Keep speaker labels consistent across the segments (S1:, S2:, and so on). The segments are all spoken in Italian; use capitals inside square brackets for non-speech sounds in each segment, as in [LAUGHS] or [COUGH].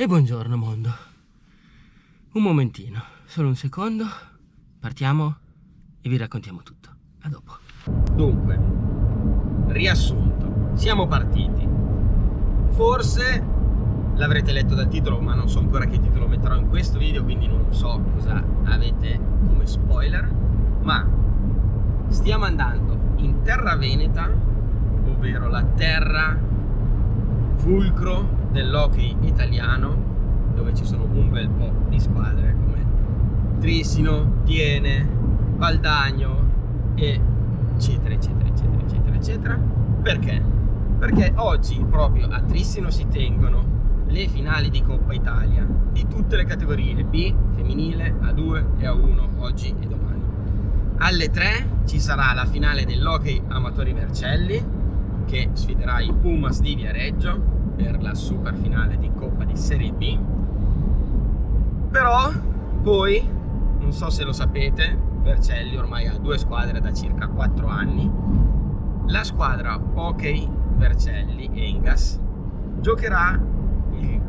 S1: E buongiorno mondo. Un momentino, solo un secondo. Partiamo e vi raccontiamo tutto. A dopo. Dunque, riassunto. Siamo partiti. Forse l'avrete letto dal titolo, ma non so ancora che titolo metterò in questo video, quindi non so cosa avete come spoiler. Ma stiamo andando in terra veneta, ovvero la terra fulcro dell'hockey italiano dove ci sono un bel po' di squadre come Trissino, Tiene, Valdagno e eccetera eccetera eccetera eccetera eccetera. Perché? perché oggi proprio a Trissino si tengono le finali di Coppa Italia di tutte le categorie B, femminile, A2 e A1 oggi e domani. Alle 3 ci sarà la finale dell'Hockey Amatori Vercelli che sfiderà i Pumas di Viareggio per la super finale di Coppa di Serie B. Però poi non so se lo sapete Vercelli ormai ha due squadre da circa 4 anni. La squadra Hockey Vercelli Engas giocherà il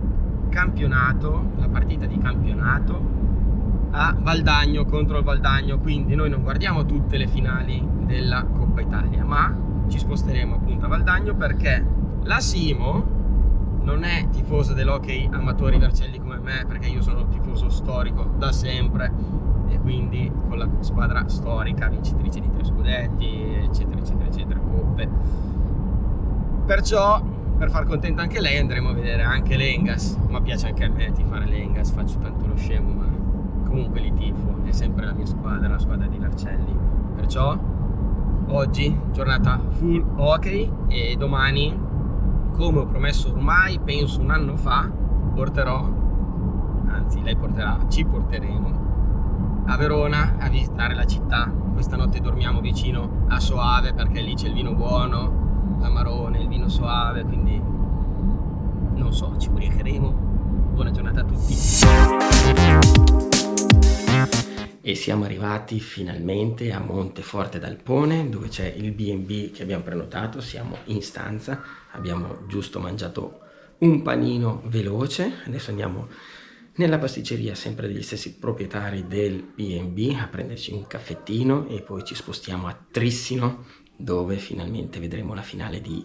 S1: campionato la partita di campionato a Valdagno contro il Valdagno. Quindi noi non guardiamo tutte le finali della Coppa Italia ma ci sposteremo appunto a Valdagno perché la Simo non è tifoso dell'hockey amatori Vercelli come me perché io sono tifoso storico da sempre e quindi con la squadra storica vincitrice di tre scudetti eccetera eccetera eccetera coppe. Perciò per far contenta anche lei andremo a vedere anche l'Engas. Ma piace anche a me tifare l'Engas faccio tanto lo scemo ma comunque li tifo è sempre la mia squadra la squadra di Vercelli. Perciò oggi giornata full hockey e domani come ho promesso ormai, penso un anno fa, porterò, anzi lei porterà, ci porteremo a Verona a visitare la città. Questa notte dormiamo vicino a Soave perché lì c'è il vino buono, l'amarone, il vino soave, quindi non so, ci ubriacheremo. Buona giornata a tutti e siamo arrivati finalmente a Monteforte d'Alpone dove c'è il B&B che abbiamo prenotato, siamo in stanza, abbiamo giusto mangiato un panino veloce, adesso andiamo nella pasticceria sempre degli stessi proprietari del B&B a prenderci un caffettino e poi ci spostiamo a Trissino dove finalmente vedremo la finale di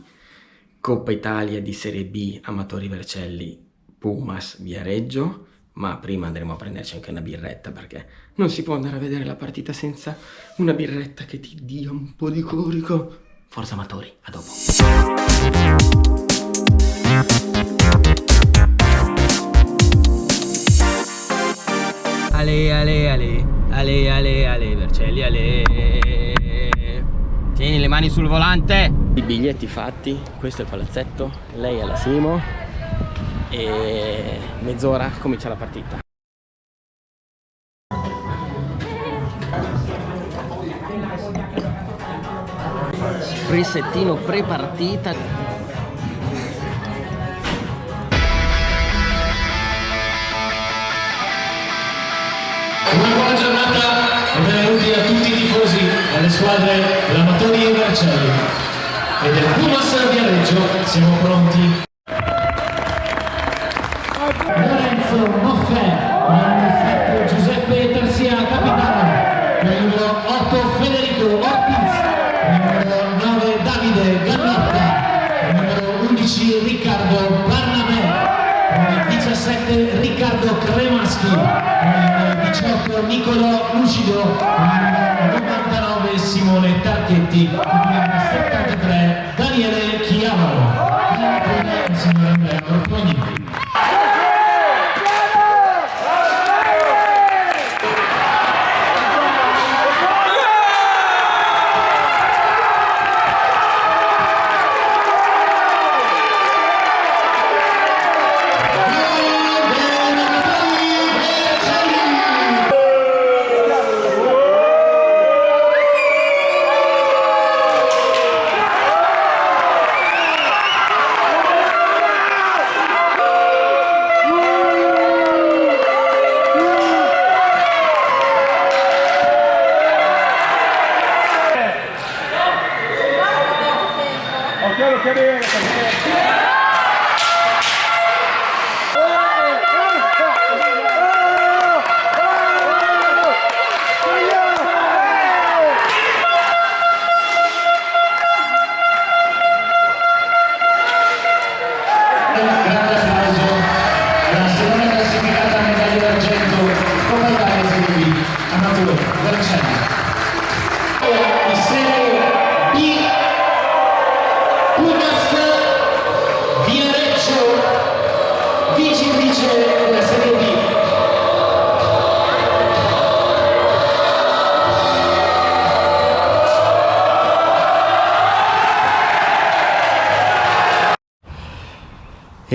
S1: Coppa Italia di Serie B Amatori Vercelli Pumas Viareggio ma prima andremo a prenderci anche una birretta perché non si può andare a vedere la partita senza una birretta che ti dia un po' di corico. Forza amatori, a dopo. Ale, ale, ale, ale, ale, ale, Vercelli, ale. Tieni le mani sul volante. I biglietti fatti, questo è il palazzetto, lei è la Simo e mezz'ora comincia la partita. Sprissettino pre-partita.
S2: Una buona giornata e benvenuti a tutti i tifosi delle squadre dell'Amatori e Vercelli e del Pumas Viareggio. Siamo pronti Cremaschi, numero 18 Nicolo Lucido, numero 99 Simone Tarchetti, numero 73 Daniele Chiavaro. Signor Andrea Ortogni.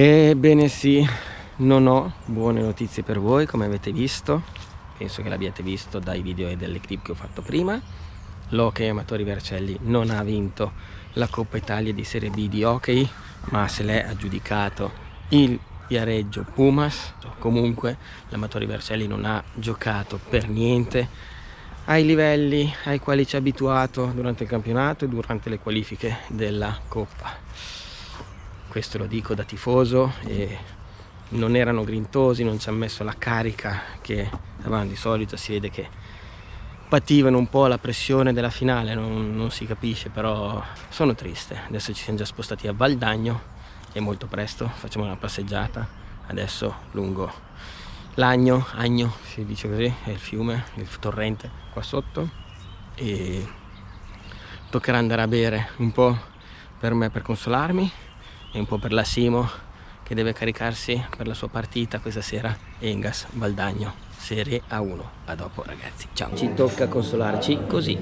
S1: Ebbene sì, non ho buone notizie per voi come avete visto, penso che l'abbiate visto dai video e dalle clip che ho fatto prima. L'Hockey Amatori Vercelli non ha vinto la Coppa Italia di Serie B di hockey, ma se l'è aggiudicato il Viareggio Pumas. Comunque l'Amatori Vercelli non ha giocato per niente ai livelli ai quali ci ha abituato durante il campionato e durante le qualifiche della Coppa. Questo lo dico da tifoso non erano grintosi, non ci hanno messo la carica che avevano di solito, si vede che pativano un po' la pressione della finale, non, non, si capisce, però sono triste. Adesso ci siamo già spostati a Valdagno e molto presto facciamo una passeggiata, adesso lungo l'Agno, Agno si dice così, è il fiume, il torrente qua sotto. E toccherà andare a bere un po' per me per consolarmi e un po' per la Simo che deve caricarsi per la sua partita questa sera Engas Valdagno Serie A1 a dopo ragazzi. Ciao. Ci tocca consolarci così.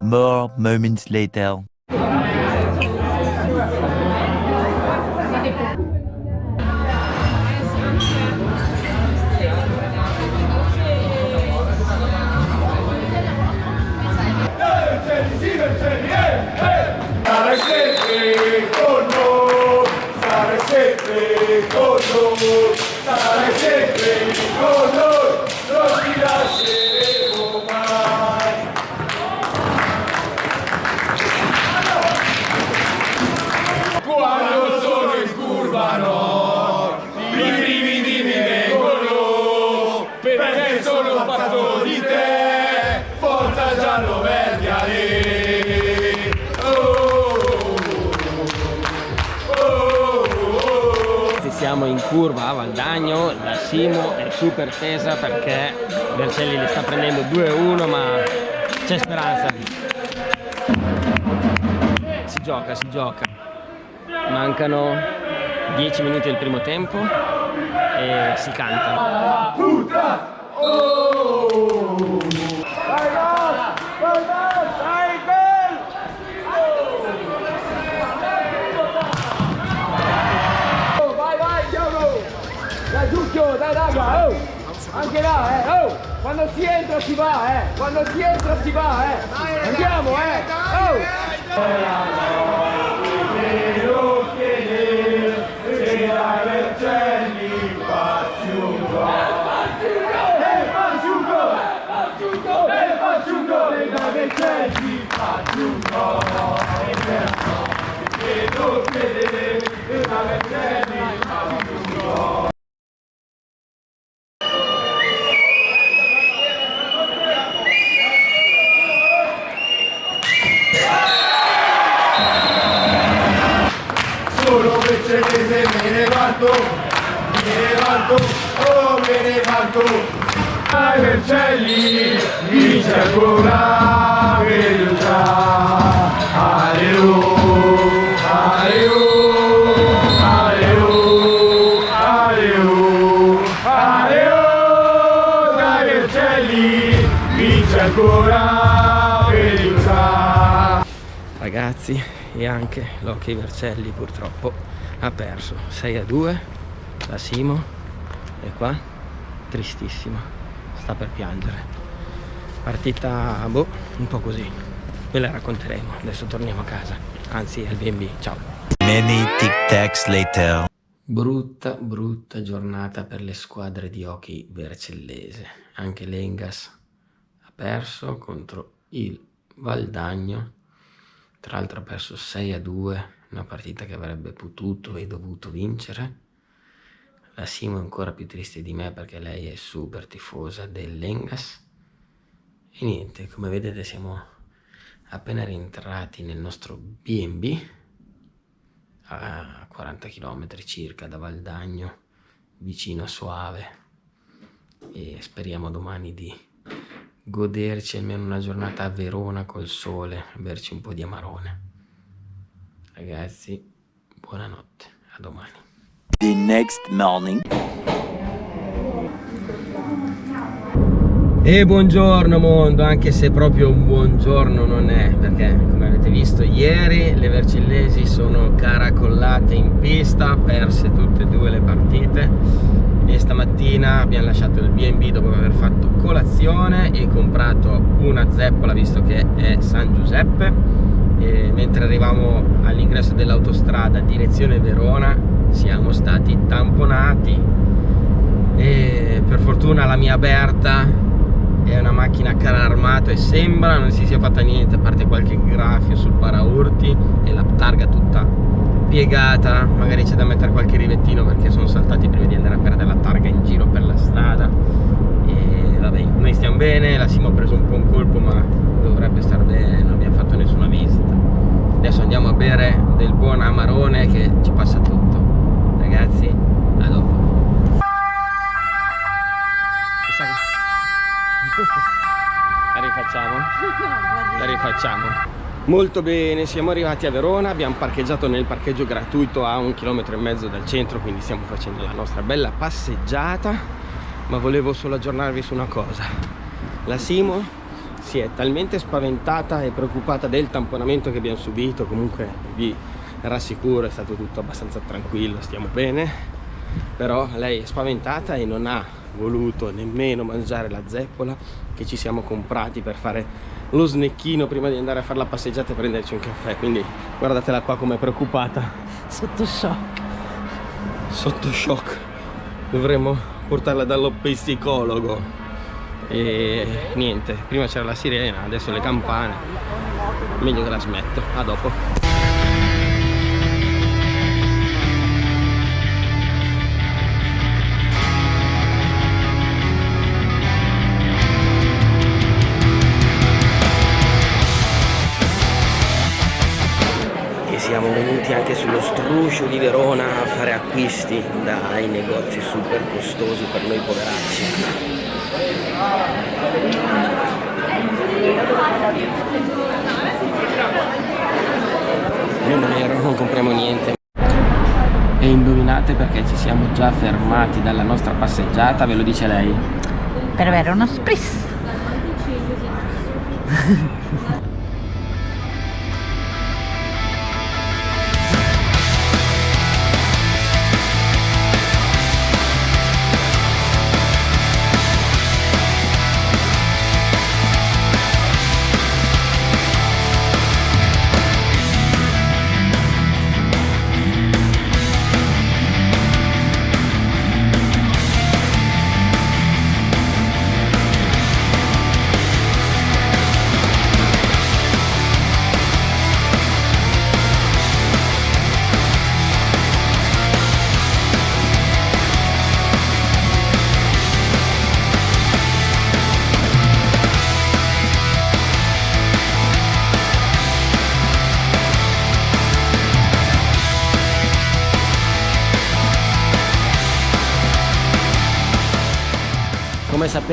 S3: More moments later
S1: curva a Valdagno, la Simo è super tesa perché Vercelli li sta prendendo 2-1 ma c'è speranza. Si gioca, si gioca. Mancano 10 minuti del primo tempo e si canta.
S4: Giucchio, dai raga, oh! Anche là, eh, oh! Quando si entra si va, eh! Quando si entra si va, eh! Andiamo, eh! Oh!
S5: Levanto, mi levanto, oh mi levanto. Ai Vercelli vince ancora verità. Alleluia.
S1: Ragazzi, e anche l'Hockey Vercelli purtroppo ha perso. 6 a 2 la Simo e qua tristissima. Sta per piangere. Partita boh un po' così. Ve la racconteremo. Adesso torniamo a casa. Anzi al B&B ciao.
S3: Many tic tacs later.
S1: Brutta brutta giornata per le squadre di hockey vercellese. Anche l'Engas ha perso contro il Valdagno. Tra l'altro ha perso 6 a 2 una partita che avrebbe potuto e dovuto vincere. La Simo è ancora più triste di me perché lei è super tifosa dell'Engas e niente come vedete siamo appena rientrati nel nostro B&B a 40 km circa da Valdagno vicino a Soave. E speriamo domani di goderci almeno una giornata a Verona col sole, berci un po' di amarone. Ragazzi, buonanotte, a domani.
S3: The next morning.
S1: E buongiorno mondo, anche se proprio un buongiorno non è, perché come avete visto ieri le Vercellesi sono caracollate in pista, perse tutte e due le partite. E stamattina abbiamo lasciato il B&B dopo aver fatto colazione e comprato una zeppola visto che è San Giuseppe e mentre arrivavamo all'ingresso dell'autostrada direzione Verona siamo stati tamponati. E per fortuna la mia Berta è una macchina a carro armato e sembra non si sia fatta niente a parte qualche graffio sul paraurti e la targa tutta piegata. Magari c'è da mettere qualche rivettino perché sono saltati prima di andare a perdere la targa in giro per la strada e vabbè noi stiamo bene la Simo ha preso un po' un colpo ma dovrebbe star bene non abbiamo fatto nessuna visita. Adesso andiamo a bere del buon amarone che ci passa tutto. Ragazzi a dopo. La rifacciamo? La rifacciamo. Molto bene, siamo arrivati a Verona, abbiamo parcheggiato nel parcheggio gratuito a un chilometro e mezzo dal centro, quindi stiamo facendo la nostra bella passeggiata, ma volevo solo aggiornarvi su una cosa. La Simo si è talmente spaventata e preoccupata del tamponamento che abbiamo subito, comunque vi rassicuro è stato tutto abbastanza tranquillo, stiamo bene, però lei è spaventata e non ha voluto nemmeno mangiare la zeppola che ci siamo comprati per fare lo snecchino prima di andare a fare la passeggiata e prenderci un caffè quindi guardatela qua come preoccupata
S6: Sotto shock.
S1: sotto shock dovremmo portarla dallo psicologo e niente prima c'era la sirena adesso le campane. Meglio che la smetto a dopo anche sullo struscio di Verona a fare acquisti dai negozi super costosi per noi poveracci. Numero non compriamo niente. E indovinate perché ci siamo già fermati dalla nostra passeggiata ve lo dice lei.
S6: Per avere uno spritz. [LAUGHS]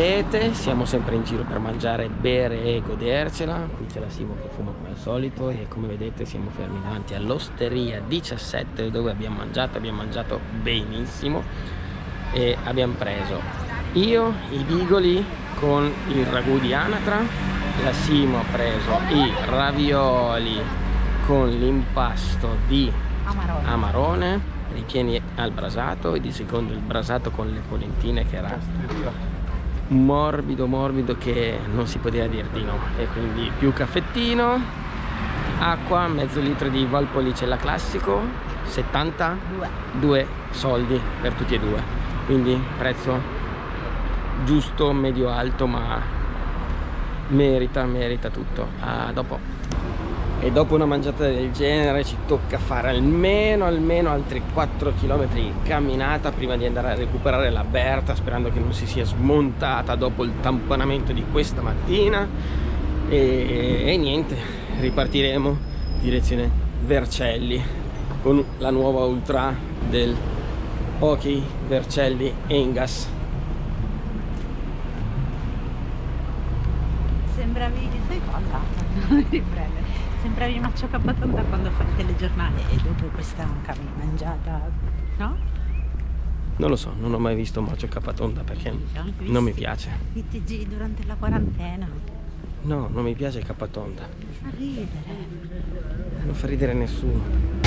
S6: sapete siamo sempre in giro per mangiare, bere e godercela Qui c'è la Simo che fuma come al solito E come vedete siamo fermi davanti all'Osteria 17 Dove abbiamo mangiato, abbiamo mangiato benissimo E abbiamo preso io i bigoli con il ragù di anatra. La Simo ha preso i ravioli con l'impasto di Amarone.
S1: amarone ripieni al brasato e di secondo il brasato con le polentine che era morbido morbido che non si poteva dire di no. E quindi più caffettino acqua mezzo litro di Valpolicella classico 72
S6: Due.
S1: soldi per tutti e due. Quindi prezzo giusto medio alto ma merita merita tutto. A dopo e dopo una mangiata del genere ci tocca fare almeno almeno altri 4 km in camminata prima di andare a recuperare la Berta sperando che non si sia smontata dopo il tamponamento di questa mattina e, e niente ripartiremo direzione Vercelli con la nuova ultra del Hockey Vercelli Engas
S6: Sembravi, sai cosa? [LAUGHS] Non riprendere. Sembravi Maccio Capatonda quando fa il telegiornale e dopo questa camminata, no?
S1: Non lo so, non ho mai visto un bacio K-tonda perché
S6: anche
S1: non mi piace.
S6: I TG durante la quarantena.
S1: No, non mi piace K-tonda.
S6: Fa ridere.
S1: Non fa ridere nessuno.